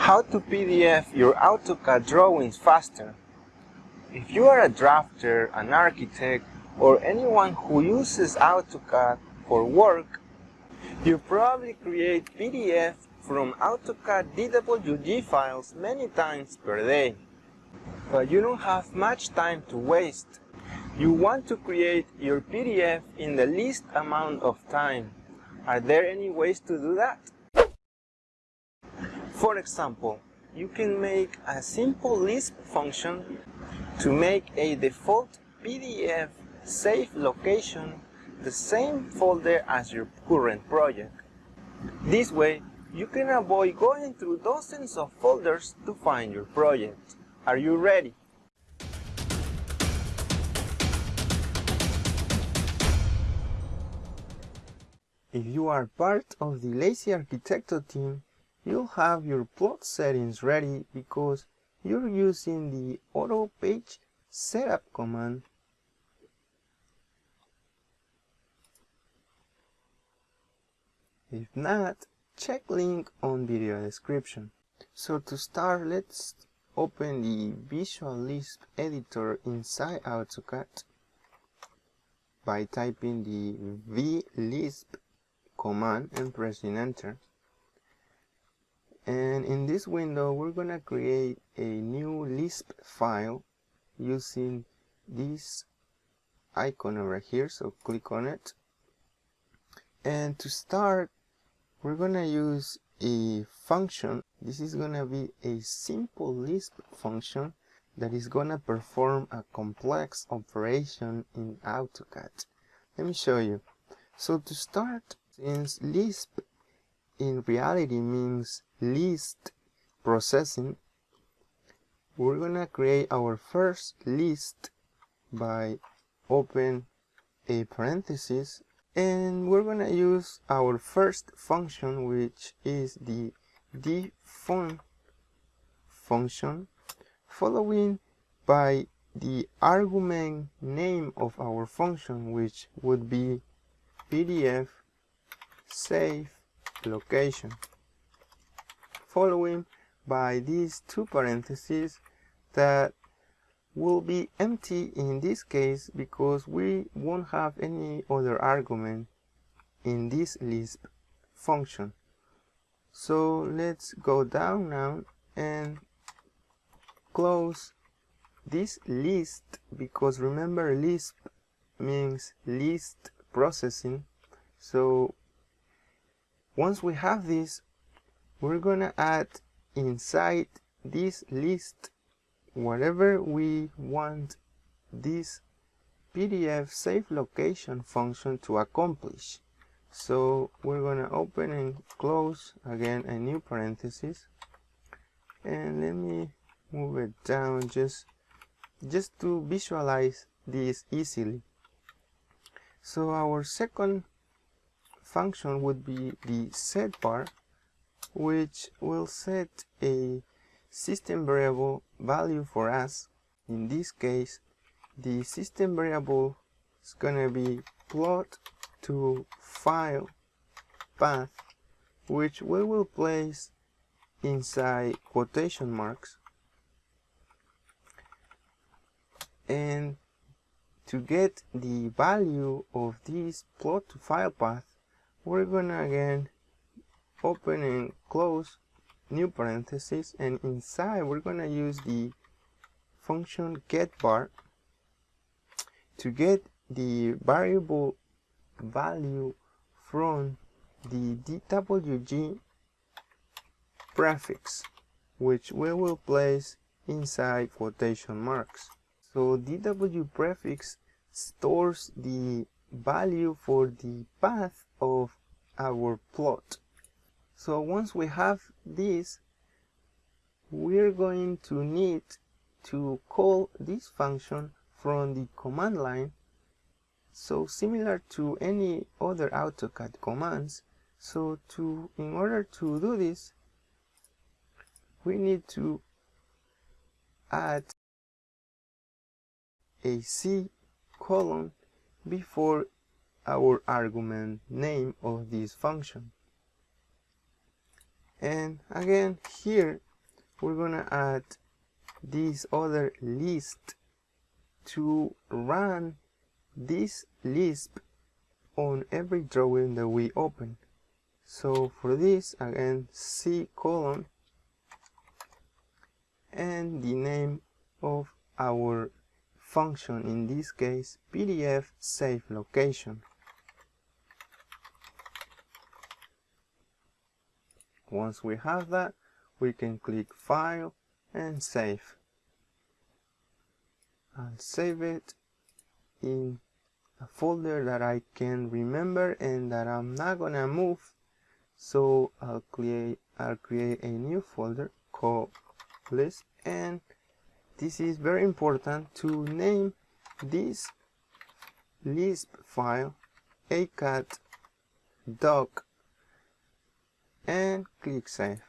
How to PDF your AutoCAD drawings faster. If you are a drafter, an architect, or anyone who uses AutoCAD for work, you probably create PDF from AutoCAD DWG files many times per day. But you don't have much time to waste. You want to create your PDF in the least amount of time. Are there any ways to do that? For example, you can make a simple Lisp function to make a default PDF save location the same folder as your current project. This way, you can avoid going through dozens of folders to find your project. Are you ready? If you are part of the Lazy Arquitecto team, you'll have your plot settings ready because you're using the auto page setup command. If not check link on video description. So to start let's open the visual lisp editor inside AutoCAD by typing the vlisp command and pressing enter and in this window we're gonna create a new Lisp file using this icon over here so click on it. And to start we're gonna use a function. This is gonna be a simple Lisp function that is gonna perform a complex operation in AutoCAD. Let me show you. So to start since Lisp in reality means list processing we're gonna create our first list by open a parenthesis and we're gonna use our first function which is the defun function following by the argument name of our function which would be pdf save location following by these two parentheses that will be empty in this case because we won't have any other argument in this Lisp function. So let's go down now and close this list because remember Lisp means list processing. So once we have this, we're gonna add inside this list whatever we want this PDF save location function to accomplish. So we're gonna open and close again a new parenthesis and let me move it down just just to visualize this easily. So our second function would be the setvar which will set a system variable value for us. In this case, the system variable is gonna be plot to file path, which we will place inside quotation marks. And to get the value of this plot to file path, we're gonna again open and close new parenthesis and inside we're gonna use the function getvar to get the variable value from the DWG prefix which we will place inside quotation marks. So DW prefix stores the value for the path of our plot. So once we have this, we're going to need to call this function from the command line. So similar to any other AutoCAD commands. So to in order to do this we need to add a C colon before our argument name of this function and again here we're gonna add this other list to run this Lisp on every drawing that we open. So for this, again, C colon and the name of our function, in this case, PDF save location. Once we have that, we can click File and Save. I'll save it in a folder that I can remember and that I'm not gonna move so I'll create I'll create a new folder called list and this is very important to name this lisp file acat doc and click save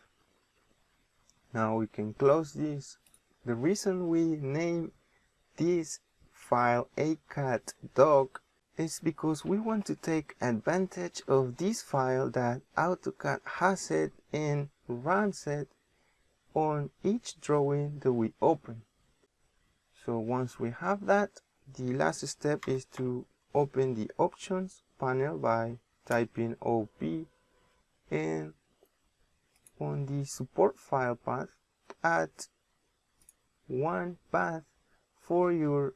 now we can close this the reason we name this file acaddoc is because we want to take advantage of this file that AutoCAD has it and runs it on each drawing that we open. So once we have that, the last step is to open the options panel by typing OP and on the support file path add one path for your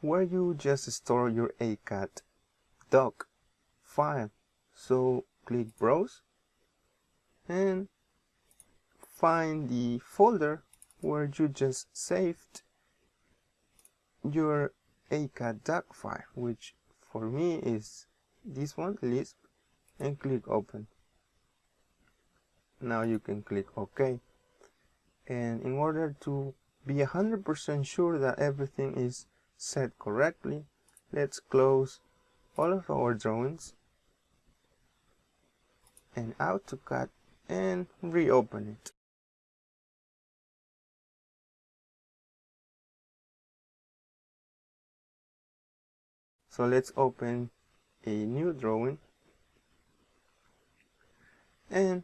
where you just store your ACAT doc file. So click browse and find the folder where you just saved your ACADDOC file, which for me is this one, Lisp, and click open. Now you can click OK. And in order to be 100% sure that everything is set correctly, let's close all of our drawings and AutoCAD and reopen it. So let's open a new drawing and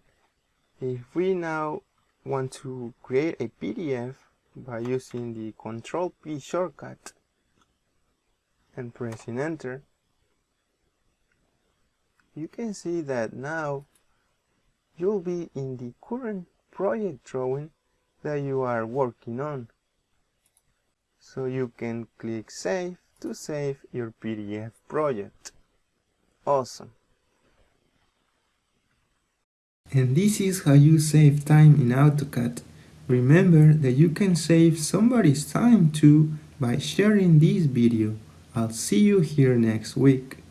if we now want to create a PDF by using the Control P shortcut and pressing enter, you can see that now you'll be in the current project drawing that you are working on. So you can click save to save your PDF project. Awesome. And this is how you save time in AutoCAD. Remember that you can save somebody's time too by sharing this video. I'll see you here next week.